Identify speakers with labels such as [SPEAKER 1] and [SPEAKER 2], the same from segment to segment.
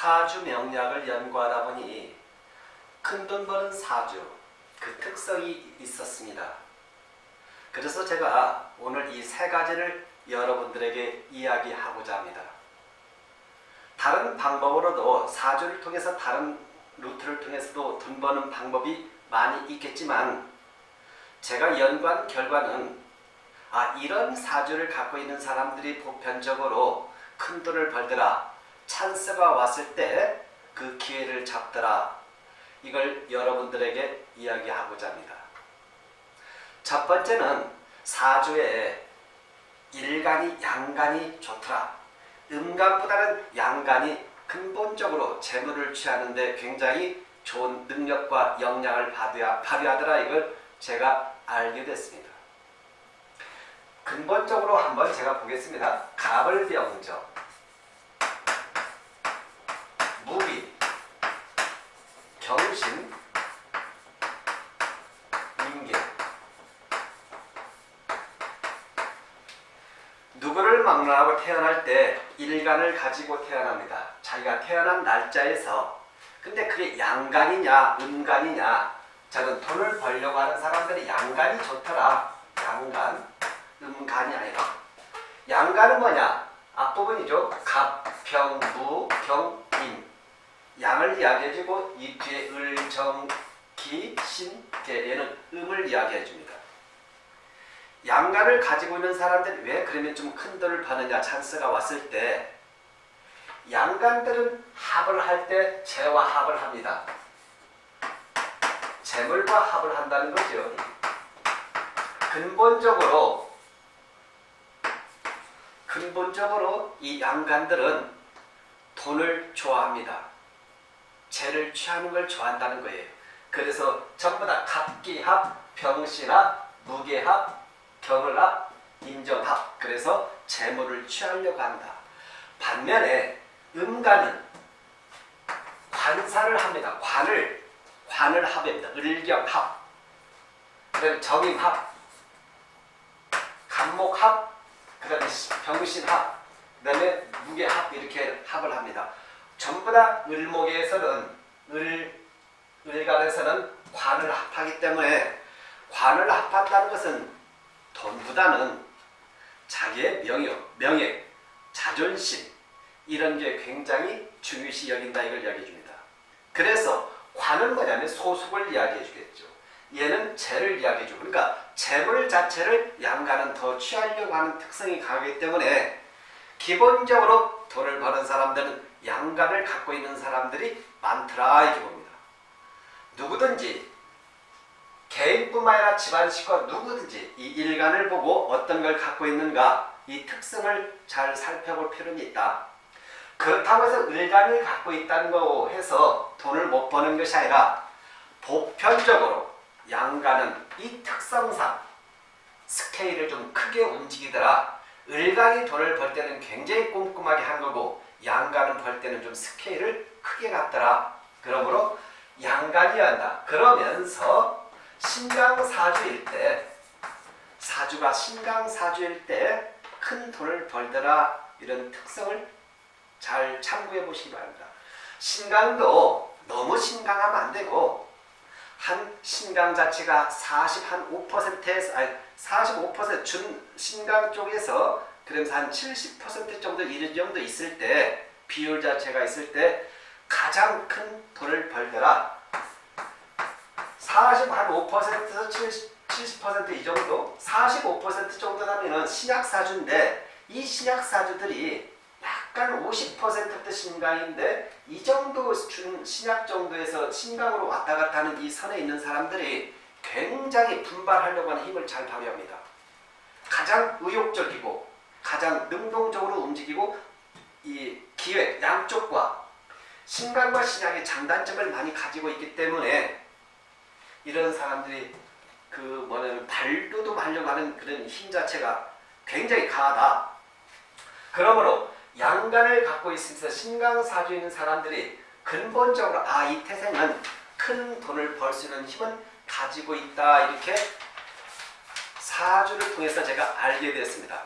[SPEAKER 1] 사주 명략을 연구하다 보니 큰돈 버는 사주 그 특성이 있었습니다. 그래서 제가 오늘 이 세 가지를 여러분들에게 이야기하고자 합니다. 다른 방법으로도 사주를 통해서 다른 루트를 통해서도 돈 버는 방법이 많이 있겠지만 제가 연구한 결과는 아 이런 사주를 갖고 있는 사람들이 보편적으로 큰 돈을 벌더라 찬스가 왔을 때 그 기회를 잡더라 이걸 여러분들에게 이야기하고자 합니다. 첫 번째는 사주에 일간이 양간이 좋더라. 음간보다는 양간이 근본적으로 재물을 취하는데 굉장히 좋은 능력과 역량을 발휘하더라 이걸 제가 알게 됐습니다. 근본적으로 한번 제가 보겠습니다. 갑을병정 무기 경신 인계 누구를 막론하고 태어날 때 일간을 가지고 태어납니다. 자기가 태어난 날짜에서 근데 그게 양간이냐 음간이냐 저는 돈을 벌려고 하는 사람들이 양간이 좋더라. 양간, 음간이 아니라 양간은 뭐냐? 앞부분이죠. 갑, 병, 무, 경, 인 양을 이야기해주고 이 뒤에 을, 정, 기, 신, 계 얘는 음을 이야기해줍니다. 양간을 가지고 있는 사람들이 왜 그러면 좀 큰 돈을 버느냐 찬스가 왔을 때 양간들은 합을 할 때 재와 합을 합니다. 재물과 합을 한다는 거죠. 근본적으로 근본적으로 이 양간들은 돈을 좋아합니다. 재를 취하는 걸 좋아한다는 거예요. 그래서 전부 다 갑기합, 병신합, 무게합, 경을합, 인정합 그래서 재물을 취하려고 한다. 반면에 음간은 관사를 합니다. 관을 관을 합입니다. 을경합 그다음에 정임합 간목합 그다음에 병신합 그다음에 무게합 이렇게 합을 합니다. 전부 다 을목에서는 을 을간에서는 관을 합하기 때문에 관을 합한다는 것은 돈보다는 자기의 명예, 명예, 자존심 이런 게 굉장히 중요시 여긴다 이걸 이야기해 줍니다. 그래서 관은 뭐냐면 소속을 이야기해 주겠죠. 얘는 재를 이야기해 주고 그러니까 재물 자체를 양가는 더 취하려고 하는 특성이 강하기 때문에 기본적으로 돈을 버는 사람들은 양간을 갖고 있는 사람들이 많더라 이렇게 봅니다. 누구든지 개인뿐만 아니라 집안 식구 누구든지 이 일간을 보고 어떤 걸 갖고 있는가 이 특성을 잘 살펴볼 필요는 있다. 그렇다고 해서 일간을 갖고 있다는 거 해서 돈을 못 버는 것이 아니라 보편적으로 양간은 이 특성상 스케일을 좀 크게 움직이더라. 을간이 돈을 벌 때는 굉장히 꼼꼼하게 한 거고 양간은 벌 때는 좀 스케일을 크게 갔더라. 그러므로 양간이 한다. 그러면서 신강사주일 때 사주가 신강사주일 때 큰 돈을 벌더라 이런 특성을 잘 참고해 보시기 바랍니다. 신강도 너무 신강하면 안 되고 한 신강 자체가 40 한 5%에서 아니 45%준 신강 쪽에서 그러면서 한 70% 정도 이런 정도 있을 때 비율 자체가 있을 때 가장 큰 돈을 벌더라 40한 5%에서 70, 70%이 정도 45% 정도 라면은 신약사주인데 이 신약사주들이 약간 50%대 신강인데 이 정도 준 신약 정도에서 신강으로 왔다 갔다 하는 이 선에 있는 사람들이 굉장히 분발하려고 하는 힘을 잘 발휘합니다. 가장 의욕적이고 가장 능동적으로 움직이고 이 기획 양쪽과 신강과 신약의 장단점을 많이 가지고 있기 때문에 이런 사람들이 그 뭐냐면 발도도 하는 그런 힘 자체가 굉장히 강하다. 그러므로 양간을 갖고 있으면서 신강사주에 있는 사람들이 근본적으로 아 이 태생은 큰 돈을 벌 수 있는 힘은 가지고 있다 이렇게 사주를 통해서 제가 알게 되었습니다.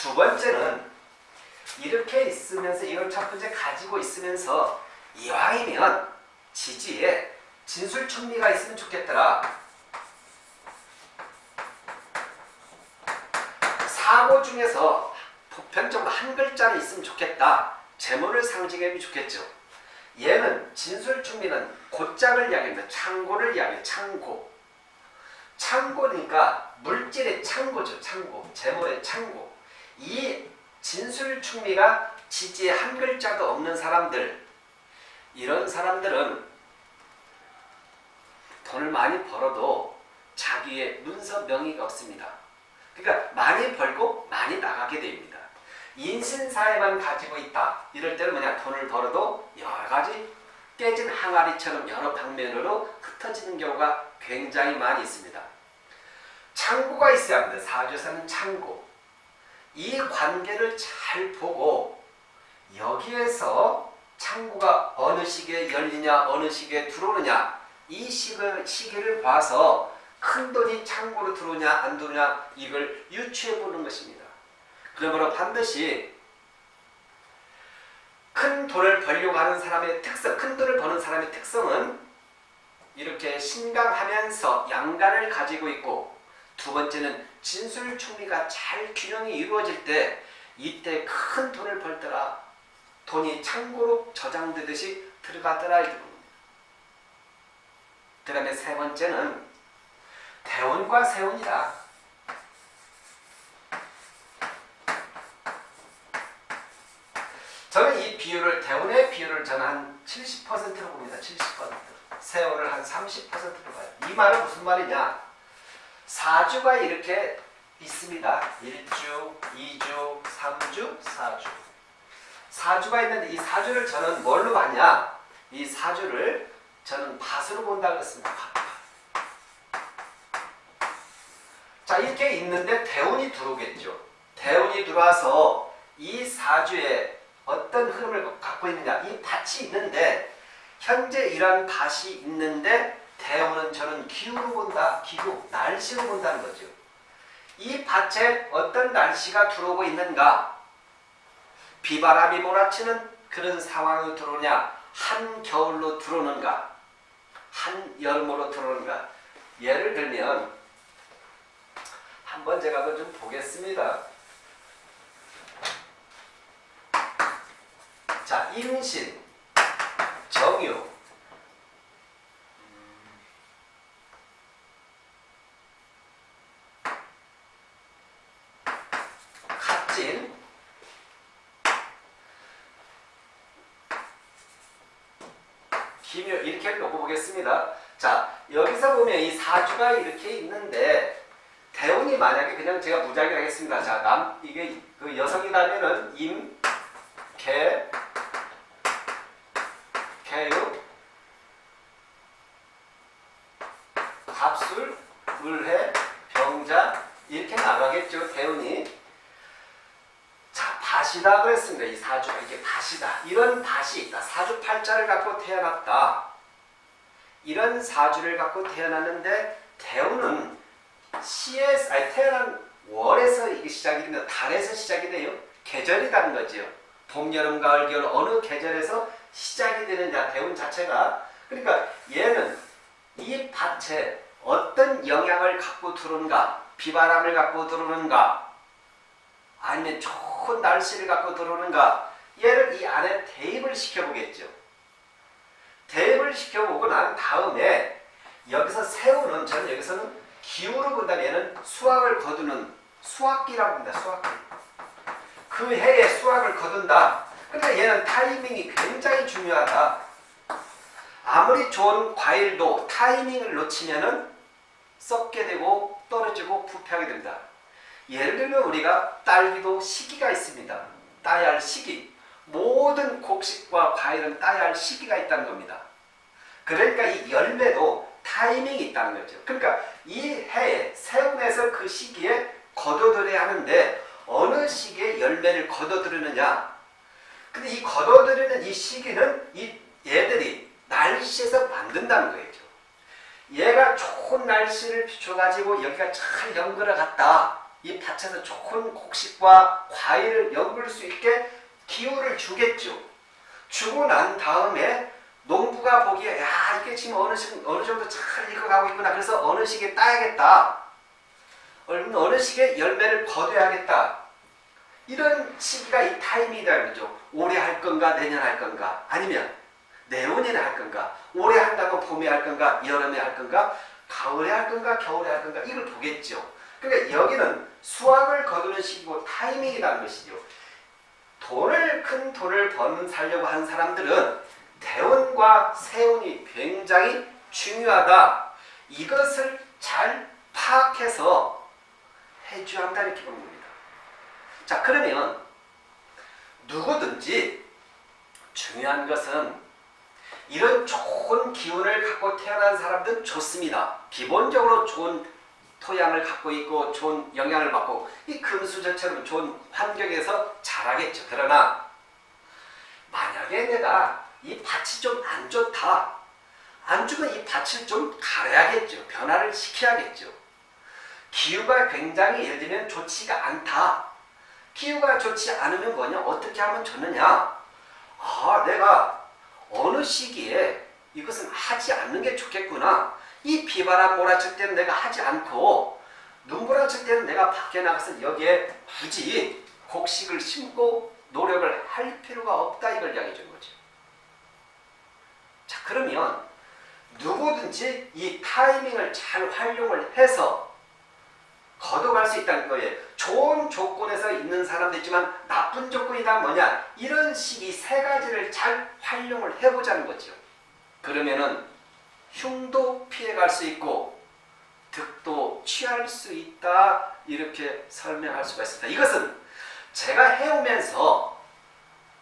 [SPEAKER 1] 두 번째는 이렇게 있으면서 이걸 첫 번째 가지고 있으면서 이왕이면 지지에 진술충리가 있으면 좋겠더라. 사고 중에서 보편적으로 한 글자는 있으면 좋겠다. 재물을 상징하면 좋겠죠. 얘는 진술충리는 곧장을 이야기합니다. 창고를 이야기해요. 창고. 창고니까 물질의 창고죠. 창고. 재물의 창고. 이 진술충리가 지지에 한 글자도 없는 사람들 이런 사람들은 돈을 많이 벌어도 자기의 문서 명의가 없습니다. 그러니까 많이 벌고 많이 나가게 됩니다. 인신사에만 가지고 있다. 이럴 때는 뭐냐 돈을 벌어도 여러 가지 깨진 항아리처럼 여러 방면으로 흩어지는 경우가 굉장히 많이 있습니다. 창고가 있어야 합니다. 사주에서는 창고. 이 관계를 잘 보고 여기에서 창고가 어느 시기에 열리냐 어느 시기에 들어오느냐 이 시기, 시기를 봐서 큰 돈이 창고로 들어오냐 안 들어오냐 이걸 유추해 보는 것입니다. 그러므로 반드시 큰 돈을 벌려고 하는 사람의 특성, 큰 돈을 버는 사람의 특성은 이렇게 신강하면서 양간을 가지고 있고 두 번째는 진술충리가 잘 균형이 이루어질 때 이때 큰 돈을 벌더라 돈이 창고로 저장되듯이 들어가더라. 그 다음에 세 번째는 대운과 세운이다. 저는 이 비율을 대운의 비율을 저는 한 70%로 봅니다. 70%. 세운을 한 30%로 봐요. 이 말은 무슨 말이냐? 사주가 이렇게 있습니다. 1주, 2주, 3주, 4주. 사주가 있는데 이 사주를 저는 뭘로 봤냐? 이 사주를 저는 밭으로 본다 그랬습니다. 밭. 자 이렇게 있는데 대운이 들어오겠죠. 대운이 들어와서 이 사주에 어떤 흐름을 갖고 있느냐 이 밭이 있는데 현재 이런 밭이 있는데 대운은 저는 기후로 본다 기후 날씨로 본다는 거죠. 이 밭에 어떤 날씨가 들어오고 있는가? 비바람이 몰아치는 그런 상황으로 들어오냐? 한겨울로 들어오는가? 한여름으로 들어오는가? 예를 들면 한번 제가 그좀 보겠습니다. 자, 임신, 정유, 갑진, 기묘 이렇게 놓고 보겠습니다. 자, 여기서 보면 이 사주가 이렇게 있는데 대운이 만약에 그냥 제가 무작위 하겠습니다. 자, 남 이게 그 여성이라면은 임, 개, 개유, 갑술, 을해, 병자 이렇게 나가겠죠. 대운이. 자, 밭이다 그랬습니다. 이 사주가 이게 밭이다. 이런 밭이 있다. 사주 팔자를 갖고 태어났다. 이런 사주를 갖고 태어났는데 대운은 시에서 아니 태어난 월에서 이게 시작이 됩니다. 달에서 시작이 돼요. 계절이라는 거죠. 봄, 여름, 가을, 겨울 어느 계절에서 시작이 되느냐 대운 자체가 그러니까 얘는 이 밭에 어떤 영향을 갖고 들어오는가 비바람을 갖고 들어오는가 아니면 날씨를 갖고 들어오는가 얘를 이 안에 대입을 시켜보겠죠. 대입을 시켜보고 난 다음에 여기서 세우는 저는 여기서는 기후로 본다면 얘는 수확을 거두는 수확기라고 합니다. 수확기. 그 해에 수확을 거둔다. 그러니까 얘는 타이밍이 굉장히 중요하다. 아무리 좋은 과일도 타이밍을 놓치면 은 썩게 되고 떨어지고 부패하게 됩니다. 예를 들면 우리가 딸기도 시기가 있습니다. 따야 할 시기. 모든 곡식과 과일은 따야 할 시기가 있다는 겁니다. 그러니까 이 열매도 타이밍이 있다는 거죠. 그러니까 이 해에 세운에서 그 시기에 거둬들여야 하는데 어느 시기에 열매를 거둬들이느냐 근데 이 거둬들이는 이 시기는 이 얘들이 날씨에서 만든다는 거죠. 얘가 좋은 날씨를 비춰가지고 여기가 잘 연결을 갔다. 이 밭에서 좋은 곡식과 과일을 엮을 수 있게 기후를 주겠죠. 주고 난 다음에 농부가 보기에 야 이게 지금 어느 시, 어느 정도 잘 익어가고 있구나. 그래서 어느 시기에 따야겠다. 어느 시기에 열매를 거둬야겠다. 이런 시기가 이 타이밍이다 그죠. 올해 할 건가 내년 할 건가 아니면 내후년에 할 건가 올해 한다면 봄에 할 건가 여름에 할 건가 가을에 할 건가 겨울에 할 건가 이걸 보겠죠. 그러니까 여기는 수확을 거두는 시기고 타이밍이라는 것이죠. 돈을 큰 돈을 버는 살려고 하는 사람들은 대운과 세운이 굉장히 중요하다. 이것을 잘 파악해서 해줘야 한다 이렇게 보는 겁니다. 자 그러면 누구든지 중요한 것은 이런 좋은 기운을 갖고 태어난 사람들은 좋습니다. 기본적으로 좋은 토양을 갖고 있고 좋은 영향을 받고 이 금수저처럼 좋은 환경에서 자라겠죠. 그러나 만약에 내가 이 밭이 좀 안 좋다. 안 좋으면 이 밭을 좀 갈아야겠죠. 변화를 시켜야겠죠. 기후가 굉장히 예를 들면 좋지가 않다. 기후가 좋지 않으면 뭐냐? 어떻게 하면 좋느냐? 아, 내가 어느 시기에 이것은 하지 않는 게 좋겠구나. 이 비바람 몰아칠 때는 내가 하지 않고 눈보라칠 때는 내가 밖에 나가서 여기에 굳이 곡식을 심고 노력을 할 필요가 없다 이걸 이야기해 준 거죠. 자 그러면 누구든지 이 타이밍을 잘 활용을 해서 걷어갈 수 있다는 거예요. 좋은 조건에서 있는 사람도 있지만 나쁜 조건이다 뭐냐 이런 식이 세 가지를 잘 활용을 해보자는 거죠. 그러면은 흉도 피해갈 수 있고 득도 취할 수 있다 이렇게 설명할 수가 있습니다. 이것은 제가 해오면서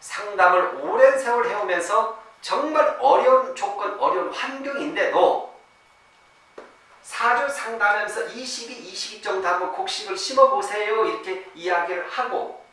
[SPEAKER 1] 상담을 오랜 세월 해오면서 정말 어려운 조건, 어려운 환경인데도 사주 상담하면서 이 시기, 이 시기 정도 한번 곡식을 심어보세요. 이렇게 이야기를 하고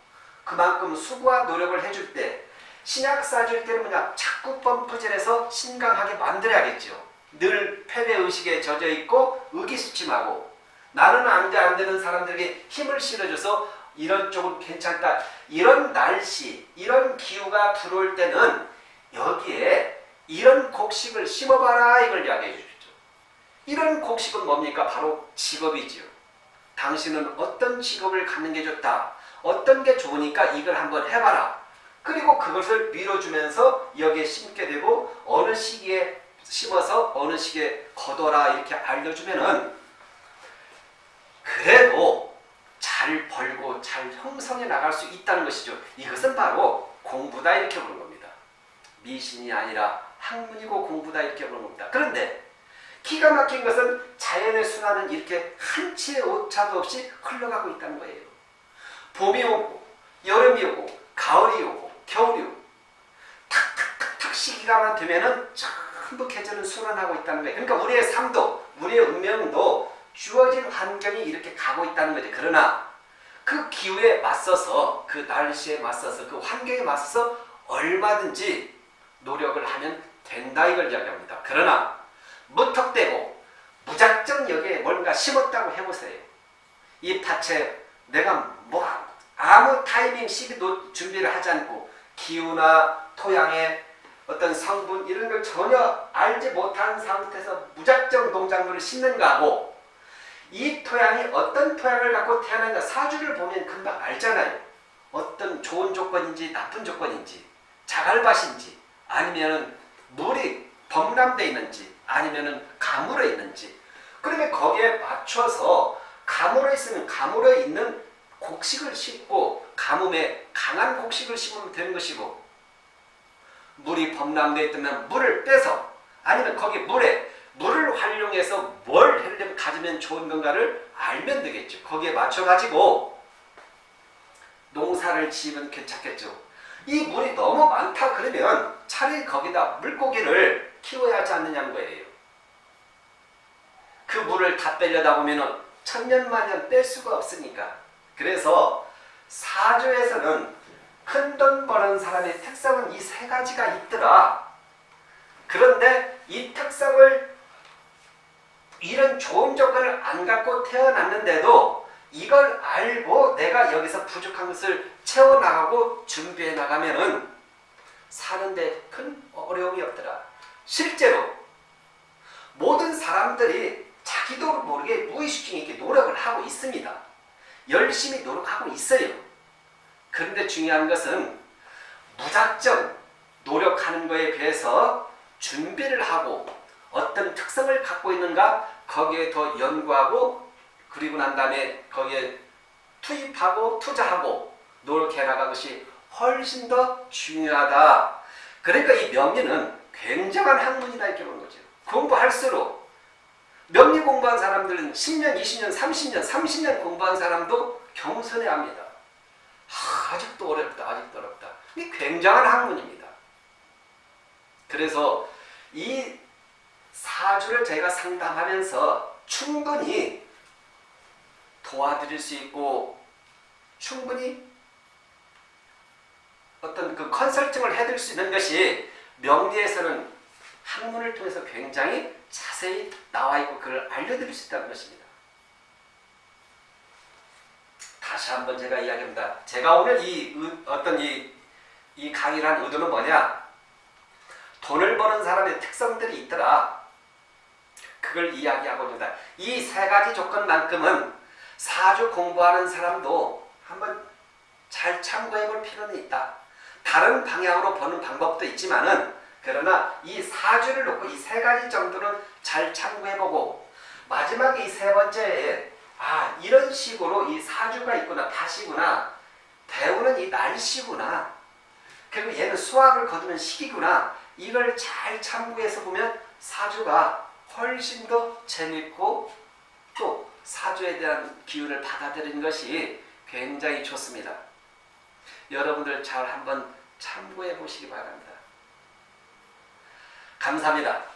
[SPEAKER 1] 그만큼 수고와 노력을 해줄 때 신약 사주일 때는 뭐냐 자꾸 펌프질해서 신강하게 만들어야겠죠. 늘 패배의식에 젖어 있고 의기소침하고 나는 안돼 안 되는 사람들에게 힘을 실어줘서 이런 쪽은 괜찮다. 이런 날씨, 이런 기후가 들어올 때는 여기에 이런 곡식을 심어봐라 이걸 이야기해 주죠. 이런 곡식은 뭡니까? 바로 직업이지요. 당신은 어떤 직업을 갖는 게 좋다. 어떤 게 좋으니까 이걸 한번 해봐라. 그리고 그것을 밀어주면서 여기에 심게 되고 어느 시기에 심어서 어느 시기에 거둬라 이렇게 알려주면은 그래도 잘 벌고 잘 형성해 나갈 수 있다는 것이죠. 이것은 바로 공부다 이렇게 보는 겁니다. 미신이 아니라 학문이고 공부다 이렇게 보는 겁니다. 그런데 기가 막힌 것은 자연의 순환은 이렇게 한치의 오차도 없이 흘러가고 있다는 거예요. 봄이 오고 여름이 오고 가을이 오고 겨울이 오고 탁탁탁탁 시기가만 되면은 전부 계절은 순환하고 있다는 거예요. 그러니까 우리의 삶도 우리의 운명도 주어진 환경이 이렇게 가고 있다는 거죠. 그러나 그 기후에 맞서서 그 날씨에 맞서서 그 환경에 맞서서 얼마든지 노력을 하면 된다 이걸 이야기합니다. 그러나 무턱대고 무작정 여기에 뭔가 심었다고 해보세요. 이 밭에 내가 뭐 아무 타이밍 시기도 준비를 하지 않고 기후나 토양의 어떤 성분 이런 걸 전혀 알지 못한 상태에서 무작정 농작물을 심는가 하고 이 토양이 어떤 토양을 갖고 태어났냐 사주를 보면 금방 알잖아요. 어떤 좋은 조건인지 나쁜 조건인지 자갈밭인지 아니면 물이 범람되어 있는지 아니면 가물어 있는지 그러면 거기에 맞춰서 가물어 있으면 가물어 있는 곡식을 심고 가뭄에 강한 곡식을 심으면 되는 것이고 물이 범람되어 있다면 물을 빼서 아니면 거기 물에 물을 활용해서 뭘 하려면 가지면 좋은 건가를 알면 되겠죠. 거기에 맞춰가지고 농사를 지으면 괜찮겠죠. 이 물이 너무 많다 그러면 차라리 거기다 물고기를 키워야 하지 않느냐는 거예요. 그 물을 다 빼려다 보면 천년만년 뺄 수가 없으니까. 그래서 사주에서는 큰 돈 버는 사람의 특성은 이 세 가지가 있더라. 그런데 이 특성을 이런 좋은 조건을 안 갖고 태어났는데도 이걸 알고 내가 여기서 부족한 것을 채워나가고 준비해 나가면은 사는데 큰 어려움이 없더라. 실제로 모든 사람들이 자기도 모르게 무의식 중에 이렇게 노력을 하고 있습니다. 열심히 노력하고 있어요. 그런데 중요한 것은 무작정 노력하는 것에 비해서 준비를 하고 어떤 특성을 갖고 있는가 거기에 더 연구하고 그리고 난 다음에 거기에 투입하고 투자하고 노력해 나가는 것이 훨씬 더 중요하다. 그러니까 이 명리는 굉장한 학문이다 이렇게 보는 거죠. 공부할수록 명리 공부한 사람들은 10년, 20년, 30년, 30년 공부한 사람도 겸손해 합니다. 아, 아직도 어렵다, 아직도 어렵다. 이 굉장한 학문입니다. 그래서 이 사주를 제가 상담하면서 충분히 도와드릴 수 있고 충분히 어떤 그 컨설팅을 해드릴 수 있는 것이 명리에서는 학문을 통해서 굉장히 자세히 나와 있고 그걸 알려드릴 수 있다는 것입니다. 다시 한번 제가 이야기합니다. 제가 오늘 이 의- 어떤 이, 이 강의를 한 의도는 뭐냐? 돈을 버는 사람의 특성들이 있더라. 그걸 이야기하고 있습니다. 이 세 가지 조건만큼은 사주 공부하는 사람도 한번 잘 참고해 볼 필요는 있다. 다른 방향으로 보는 방법도 있지만은 그러나 이 사주를 놓고 이 세 가지 정도는 잘 참고해 보고 마지막에 이 세 번째에 아 이런 식으로 이 사주가 있구나 다시구나 배우는 이 날씨구나 그리고 얘는 수학을 거두는 시기구나 이걸 잘 참고해서 보면 사주가 훨씬 더 재밌고 또 사주에 대한 기운을 받아들이는 것이 굉장히 좋습니다. 여러분들 잘 한번 참고해 보시기 바랍니다. 감사합니다.